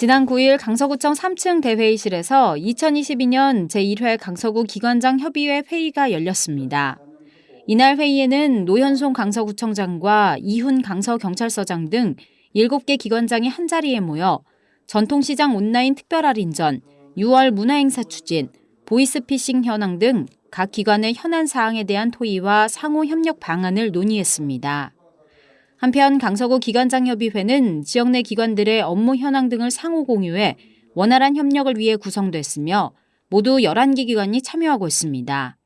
지난 9일 강서구청 3층 대회의실에서 2022년 제1회 강서구 기관장 협의회 회의가 열렸습니다. 이날 회의에는 노현송 강서구청장과 이훈 강서경찰서장 등 7개 기관장이 한자리에 모여 전통시장 온라인 특별할인전, 6월 문화행사 추진, 보이스피싱 현황 등 각 기관의 현안 사항에 대한 토의와 상호 협력 방안을 논의했습니다. 한편 강서구 기관장협의회는 지역 내 기관들의 업무 현황 등을 상호 공유해 원활한 협력을 위해 구성됐으며 모두 11개 기관이 참여하고 있습니다.